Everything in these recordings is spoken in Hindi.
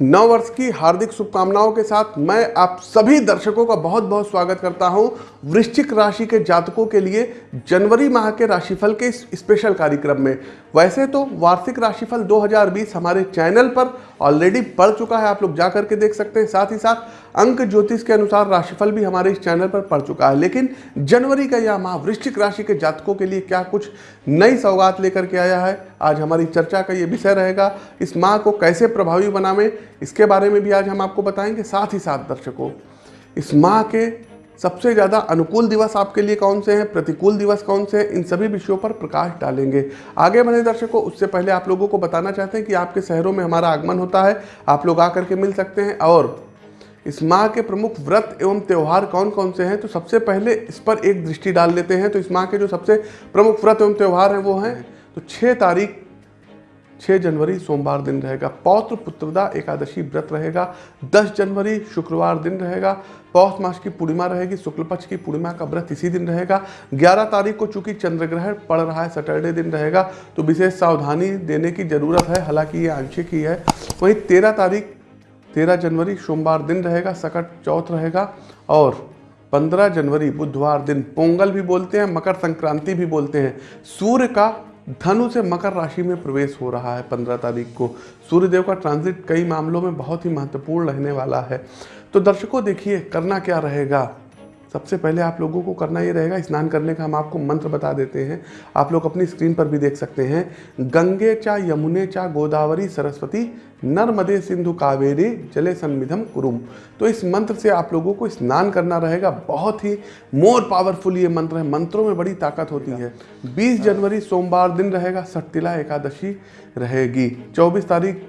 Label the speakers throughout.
Speaker 1: नव वर्ष की हार्दिक शुभकामनाओं के साथ मैं आप सभी दर्शकों का बहुत बहुत स्वागत करता हूँ वृश्चिक राशि के जातकों के लिए जनवरी माह के राशिफल के इस स्पेशल कार्यक्रम में। वैसे तो वार्षिक राशिफल 2020 हमारे चैनल पर ऑलरेडी पड़ चुका है, आप लोग जा करके देख सकते हैं। साथ ही साथ अंक ज्योतिष के अनुसार राशिफल भी हमारे इस चैनल पर पड़ चुका है। लेकिन जनवरी का यह माह वृश्चिक राशि के जातकों के लिए क्या कुछ नई सौगात लेकर के आया है, आज हमारी चर्चा का ये विषय रहेगा, इस माह को कैसे प्रभावी बनावे इसके बारे में भी आज हम आपको बताएँगे, साथ ही साथ दर्शकों। इस माह के सबसे ज़्यादा अनुकूल दिवस आपके लिए कौन से हैं? प्रतिकूल दिवस कौन से हैं? इन सभी विषयों पर प्रकाश डालेंगे। आगे बढ़े दर्शकों, उससे पहले आप लोगों को बताना चाहते हैं कि आपके शहरों में हमारा आगमन होता है। आप लोग आकर के मिल सकते हैं। और इस माह के प्रमुख व्रत एवं त्यौहार कौन कौन से हैं? तो सबसे पहले इस पर एक दृष्टि डाल लेते हैं। तो इस माह के जो सबसे प्रमुख व्रत एवं त्यौहार हैं, वो हैं। तो छः तारीख 6 जनवरी सोमवार दिन रहेगा। पौत्र पुत्रदा एकादशी व्रत रहेगा। 10 जनवरी शुक्रवार दिन रहेगा। पौष मास की पूर्णिमा रहेगी। शुक्ल पक्ष की पूर्णिमा का व्रत इसी दिन रहेगा। 11 तारीख को चूँकि चंद्र ग्रहण पड़ रहा है, सैटरडे दिन रहेगा तो विशेष सावधानी देने की ज़रूरत है। हालाँकि ये आंशिक ही है। वहीं तेरह तारीख, तेरह जनवरी सोमवार दिन रहेगा, सकट चौथ रहेगा और 15 जनवरी बुधवार दिन। पोंगल भी बोलते हैं, मकर संक्रांति भी बोलते हैं। सूर्य का धनु से मकर राशि में प्रवेश हो रहा है पंद्रह तारीख को। सूर्यदेव का ट्रांजिट कई मामलों में बहुत ही महत्वपूर्ण रहने वाला है। तो दर्शकों, देखिए, करना क्या रहेगा? सबसे पहले आप लोगों को करना ये रहेगा, स्नान करने का हम आपको मंत्र बता देते हैं। आप लोग अपनी स्क्रीन पर भी देख सकते हैं। गंगे चा यमुने चा गोदावरी सरस्वती नर्मदे सिंधु कावेरी जले सन्मिधम कुरुम। तो इस मंत्र से आप लोगों को स्नान करना रहेगा। बहुत ही मोर पावरफुल ये मंत्र है। मंत्रों में बड़ी ताकत होती है। 20 जनवरी सोमवार दिन रहेगा। सट्टिला एकादशी रहेगी। 24 तारीख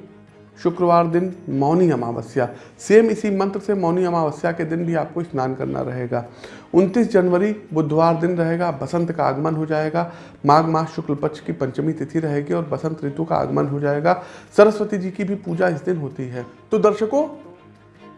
Speaker 1: शुक्रवार दिन मौनी अमावस्या। सेम इसी मंत्र से मौनी अमावस्या के दिन भी आपको स्नान करना रहेगा। 29 जनवरी, बुधवार दिन रहेगा, बसंत का आगमन हो जाएगा। माघ मास शुक्ल पक्ष की पंचमी तिथि रहेगी और बसंत ऋतु का आगमन हो जाएगा। सरस्वती जी की भी पूजा इस दिन होती है। तो दर्शकों,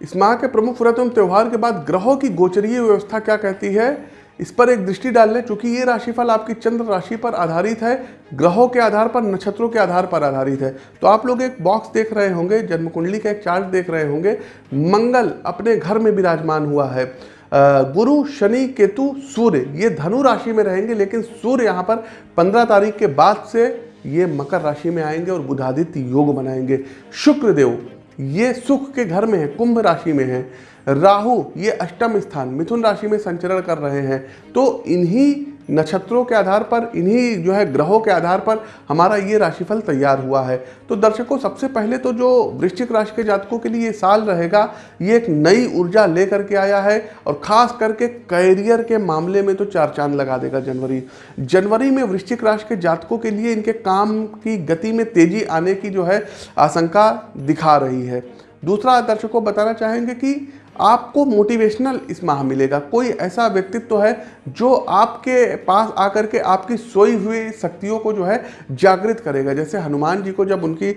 Speaker 1: इस माह के प्रमुख व्रत एवं त्यौहार के बाद ग्रहों की गोचरीय व्यवस्था क्या कहती है? इस पर एक दृष्टि डाल लें, चूँकि ये राशिफल आपकी चंद्र राशि पर आधारित है, ग्रहों के आधार पर, नक्षत्रों के आधार पर आधारित है। तो आप लोग एक बॉक्स देख रहे होंगे जन्म कुंडली का एक चार्ट देख रहे होंगे, मंगल अपने घर में विराजमान हुआ है। गुरु, शनि, केतु, सूर्य, ये धनु राशि में रहेंगे, लेकिन सूर्य यहाँ पर पंद्रह तारीख के बाद से ये मकर राशि में आएँगे और बुधादित्य योग बनाएँगे शुक्र देव ये सुख के घर में है, कुंभ राशि में है। राहु, ये अष्टम स्थान, मिथुन राशि में संचरण कर रहे हैं। तो इन्हीं नक्षत्रों के आधार पर, इन्हीं जो है ग्रहों के आधार पर हमारा ये राशिफल तैयार हुआ है। तो दर्शकों, सबसे पहले तो जो वृश्चिक राशि के जातकों के लिए ये साल रहेगा, ये एक नई ऊर्जा लेकर के आया है और खास करके कैरियर के मामले में तो चार चाँद लगा देगा जनवरी। जनवरी में वृश्चिक राशि के जातकों के लिए इनके काम की गति में तेज़ी आने की जो है आशंका दिखा रही है। दूसरा, दर्शकों, बताना चाहेंगे कि आपको मोटिवेशनल इस माह मिलेगा। कोई ऐसा व्यक्तित्व है जो आपके पास आकर के आपकी सोई हुई शक्तियों को जो है जागृत करेगा। जैसे हनुमान जी को जब उनकी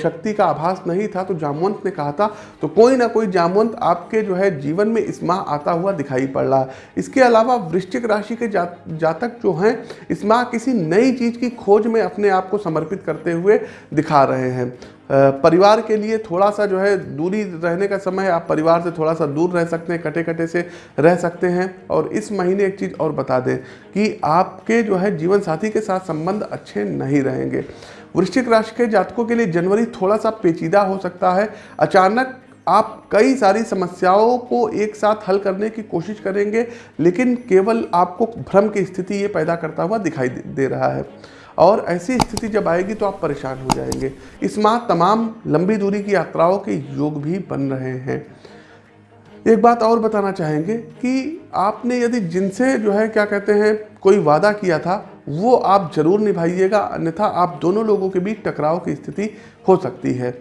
Speaker 1: शक्ति का आभास नहीं था तो जामवंत ने कहा था तो कोई ना कोई जामवंत आपके जो है जीवन में इस माह आता हुआ दिखाई पड़ रहा है। इसके अलावा वृश्चिक राशि के जा, जातक जो हैं इस माह किसी नई चीज़ की खोज में अपने आप को समर्पित करते हुए दिखा रहे हैं। परिवार के लिए थोड़ा सा जो है दूरी रहने का समय आप परिवार से थोड़ा सा दूर रह सकते हैं कटे कटे से रह सकते हैं और इस महीने एक चीज़ और बता दें कि आपके जो है जीवन साथी के साथ संबंध अच्छे नहीं रहेंगे। वृश्चिक राशि के जातकों के लिए जनवरी थोड़ा सा पेचीदा हो सकता है। अचानक आप कई सारी समस्याओं को एक साथ हल करने की कोशिश करेंगे, लेकिन केवल आपको भ्रम की स्थिति ये पैदा करता हुआ दिखाई दे रहा है। और ऐसी स्थिति जब आएगी तो आप परेशान हो जाएँगे। इस माह तमाम लंबी दूरी की यात्राओं के योग भी बन रहे हैं। एक बात और बताना चाहेंगे कि आपने यदि जिनसे जो है, क्या कहते हैं, कोई वादा किया था, वो आप ज़रूर निभाइएगा, अन्यथा आप दोनों लोगों के बीच टकराव की स्थिति हो सकती है।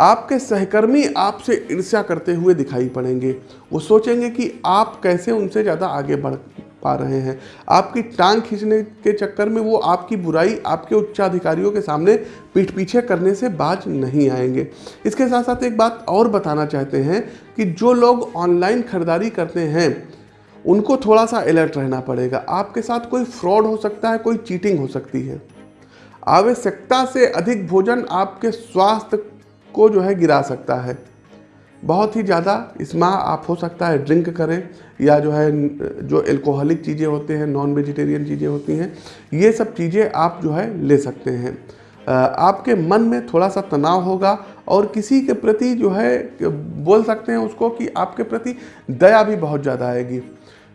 Speaker 1: आपके सहकर्मी आपसे ईर्ष्या करते हुए दिखाई पड़ेंगे। वो सोचेंगे कि आप कैसे उनसे ज़्यादा आगे बढ़ पा रहे हैं। आपकी टांग खींचने के चक्कर में वो आपकी बुराई, आपके उच्चाधिकारियों के सामने पीठ पीछे करने से बाज नहीं आएँगे। इसके साथ साथ एक बात और बताना चाहते हैं कि जो लोग ऑनलाइन खरीदारी करते हैं, उनको थोड़ा सा अलर्ट रहना पड़ेगा। आपके साथ कोई फ्रॉड हो सकता है, कोई चीटिंग हो सकती है। आवश्यकता से अधिक भोजन आपके स्वास्थ्य को जो है गिरा सकता है। बहुत ही ज़्यादा इस माह आप हो सकता है ड्रिंक करें या जो है, जो एल्कोहलिक चीज़ें होते हैं नॉन वेजिटेरियन चीज़ें होती हैं, ये सब चीज़ें आप जो है ले सकते हैं। आपके मन में थोड़ा सा तनाव होगा और किसी के प्रति जो है, बोल सकते हैं उसको कि आपके प्रति दया भी बहुत ज़्यादा आएगी।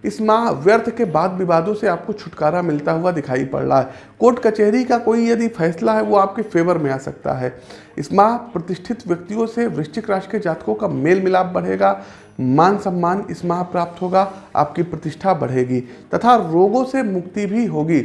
Speaker 1: इस माह व्यर्थ के बाद विवादों से आपको छुटकारा मिलता हुआ दिखाई पड़ रहा है। कोर्ट कचहरी का कोई यदि फैसला है, वो आपके फेवर में आ सकता है। इस माह प्रतिष्ठित व्यक्तियों से वृश्चिक राशि के जातकों का मेल मिलाप बढ़ेगा मान सम्मान इस माह प्राप्त होगा, आपकी प्रतिष्ठा बढ़ेगी, तथा रोगों से मुक्ति भी होगी।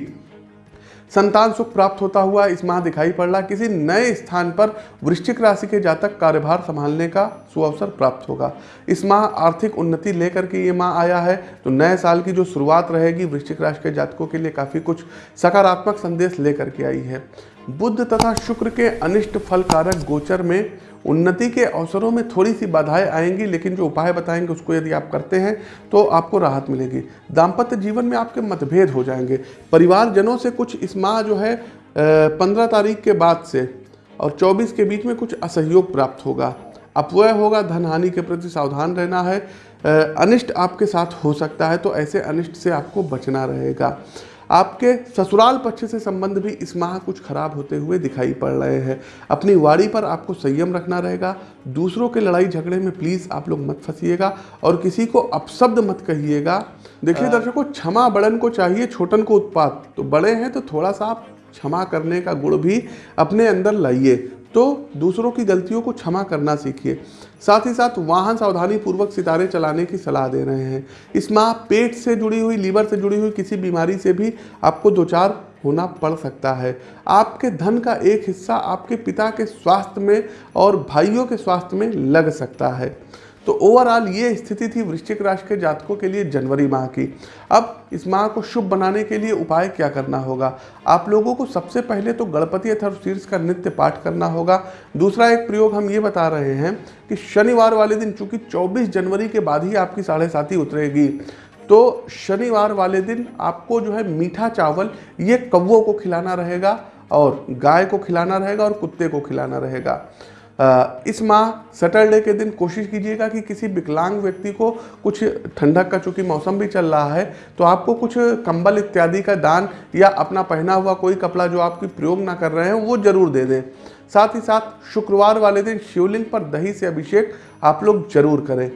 Speaker 1: संतान सुख प्राप्त होता हुआ इस माह दिखाई पड़ रहा किसी नए स्थान पर वृश्चिक राशि के जातक कार्यभार संभालने का सुअवसर प्राप्त होगा। इस माह आर्थिक उन्नति लेकर के ये माह आया है। तो नए साल की जो शुरुआत रहेगी वृश्चिक राशि के जातकों के लिए काफ़ी कुछ सकारात्मक संदेश लेकर के आई है। बुद्ध तथा शुक्र के अनिष्ट फल कारक गोचर में उन्नति के अवसरों में थोड़ी सी बाधाएँ आएँगी, लेकिन जो उपाय बताएँगे, उसको यदि आप करते हैं तो आपको राहत मिलेगी। दाम्पत्य जीवन में आपके मतभेद हो जाएँगे। परिवारजनों से कुछ इस माह जो है पंद्रह तारीख के बाद से और चौबीस के बीच में कुछ असहयोग प्राप्त होगा। अपव्यय होगा धन हानि के प्रति सावधान रहना है। अनिष्ट आपके साथ हो सकता है तो ऐसे अनिष्ट से आपको बचना रहेगा। आपके ससुराल पक्ष से संबंध भी इस माह कुछ खराब होते हुए दिखाई पड़ रहे हैं। अपनी वाड़ी पर आपको संयम रखना रहेगा। दूसरों के लड़ाई झगड़े में प्लीज़ आप लोग मत फंसीएगा और किसी को अपशब्द मत कहिएगा। देखिए दर्शकों क्षमा बड़न को चाहिए छोटन को उत्पाद तो बड़े हैं तो थोड़ा सा आप क्षमा करने का गुण भी अपने अंदर लाइए। तो दूसरों की गलतियों को क्षमा करना सीखिए। साथ ही साथ वाहन सावधानी पूर्वक सितारे चलाने की सलाह दे रहे हैं। इस माह पेट से जुड़ी हुई, लीवर से जुड़ी हुई किसी बीमारी से भी आपको दो चार होना पड़ सकता है। आपके धन का एक हिस्सा आपके पिता के स्वास्थ्य में और भाइयों के स्वास्थ्य में लग सकता है। तो ओवरऑल ये स्थिति थी वृश्चिक राशि के जातकों के लिए जनवरी माह की। अब इस माह को शुभ बनाने के लिए उपाय क्या करना होगा? आप लोगों को सबसे पहले तो गणपति अथर्व शीर्ष का नित्य पाठ करना होगा। दूसरा एक प्रयोग हम ये बता रहे हैं कि शनिवार वाले दिन, चूँकि 24 जनवरी के बाद ही आपकी साढ़े साथी उतरेगी तो शनिवार वाले दिन आपको जो है मीठा चावल, ये कौवों को खिलाना रहेगा और गाय को खिलाना रहेगा और कुत्ते को खिलाना रहेगा। इस माह सैटरडे के दिन कोशिश कीजिएगा कि किसी विकलांग व्यक्ति को कुछ ठंडक का, चूँकि मौसम भी चल रहा है तो आपको कुछ कंबल इत्यादि का दान या अपना पहना हुआ कोई कपड़ा जो आपकी प्रयोग ना कर रहे हैं, वो ज़रूर दे दें। साथ ही साथ शुक्रवार वाले दिन शिवलिंग पर दही से अभिषेक आप लोग ज़रूर करें।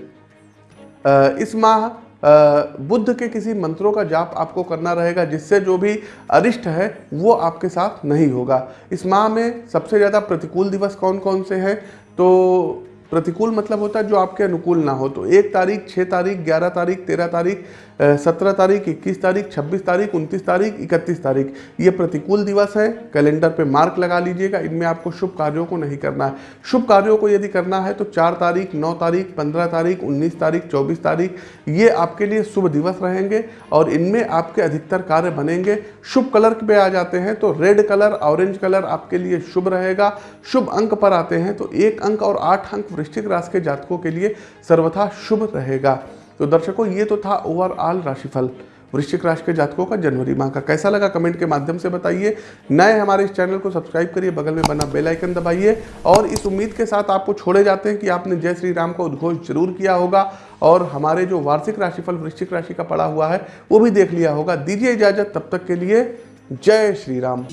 Speaker 1: इस माह बुद्ध के किसी मंत्रों का जाप आपको करना रहेगा, जिससे जो भी अरिष्ट है, वो आपके साथ नहीं होगा। इस माह में सबसे ज़्यादा प्रतिकूल दिवस कौन कौन से हैं? तो प्रतिकूल मतलब होता है जो आपके अनुकूल ना हो। तो एक तारीख छः तारीख, ग्यारह तारीख, तेरह तारीख सत्रह तारीख, इक्कीस तारीख, छब्बीस तारीख, उनतीस तारीख, इकतीस तारीख। ये प्रतिकूल दिवस है, कैलेंडर पे मार्क लगा लीजिएगा, इनमें आपको शुभ कार्यों को नहीं करना है। शुभ कार्यों को यदि करना है तो चार तारीख, नौ तारीख, पंद्रह तारीख, उन्नीस तारीख, चौबीस तारीख, ये आपके लिए शुभ दिवस रहेंगे और इनमें आपके अधिकतर कार्य बनेंगे। शुभ कलर पे आ जाते हैं तो रेड कलर, ऑरेंज कलर आपके लिए शुभ रहेगा। शुभ अंक पर आते हैं तो एक अंक और आठ अंक वृश्चिक राशि के जातकों के लिए सर्वथा शुभ रहेगा। तो दर्शकों, ये तो था ओवरऑल राशिफल। वृश्चिक राशि के जातकों का जनवरी माह का। कैसा लगा कमेंट के माध्यम से बताइए। नए हमारे इस चैनल को सब्सक्राइब करिए, बगल में बना बेल आइकन दबाइए और इस उम्मीद के साथ आपको छोड़े जाते हैं कि आपने जय श्री राम का उद्घोष ज़रूर किया होगा और हमारे जो वार्षिक राशिफल, वृश्चिक राशि का पड़ा हुआ है, वो भी देख लिया होगा। दीजिए इजाज़त, तब तक के लिए जय श्री राम।